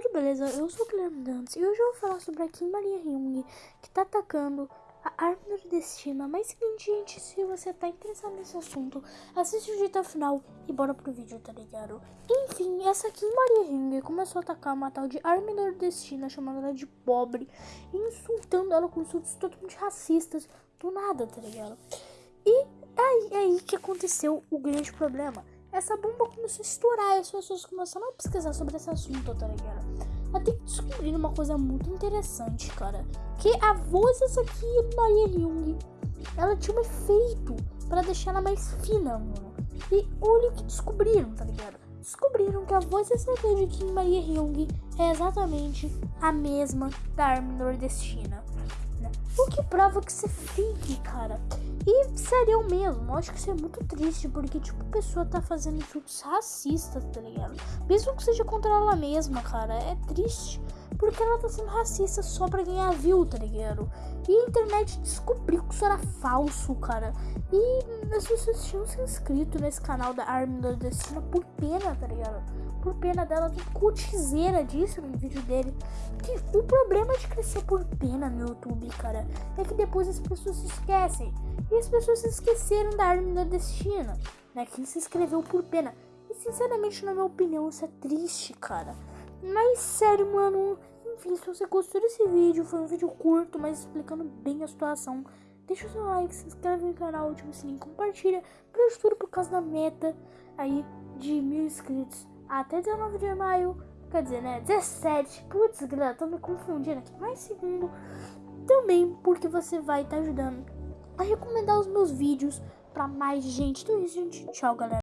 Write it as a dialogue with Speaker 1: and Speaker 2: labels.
Speaker 1: tudo beleza? Eu sou o Guilherme Dantes e hoje eu vou falar sobre a Kim Maria Jung que tá atacando a árvore do destino. Mas seguinte, gente, se você tá interessado nesse assunto, assiste o vídeo até o final e bora pro vídeo, tá ligado? Enfim, essa Kim Maria Jung começou a atacar uma tal de árvore do destino, chamando ela de pobre, insultando ela com insultos totalmente racistas, do nada, tá ligado? E aí, aí que aconteceu o grande problema essa bomba começou a estourar e as pessoas começaram a pesquisar sobre esse assunto, tá ligado? Até que descobriram uma coisa muito interessante, cara. Que a voz dessa aqui, Maria Jung, ela tinha um efeito para deixar ela mais fina, mano. E olha o que descobriram, tá ligado? Descobriram que a voz dessa aqui de Kim Maria Jung é exatamente a mesma da Armin Nordestina. O que prova que isso é fake, cara. E seria o mesmo. Acho que isso é muito triste, porque, tipo, a pessoa tá fazendo insultos racistas, tá ligado? Mesmo que seja contra ela mesma, cara. É triste. Porque ela tá sendo racista só pra ganhar view, tá ligado? E a internet descobriu que isso era falso, cara. E as pessoas tinham se inscrito nesse canal da Armin Nordestina por pena, tá ligado? Por pena dela, tem cutizeira disso no vídeo dele. Que o problema de crescer por pena no YouTube, cara, é que depois as pessoas se esquecem. E as pessoas se esqueceram da Armin Nordestina, né? Que se inscreveu por pena. E sinceramente, na minha opinião, isso é triste, cara. Mas sério, mano. Enfim, se você gostou desse vídeo, foi um vídeo curto, mas explicando bem a situação. Deixa o seu like, se inscreve no canal, ativa o sininho, compartilha. Pra tudo por causa da meta aí de mil inscritos até 19 de maio. Quer dizer, né? 17. Putz, galera, tô me confundindo aqui. Mais segundo. Também porque você vai estar tá ajudando a recomendar os meus vídeos para mais gente. Então é isso, gente. Tchau, galera.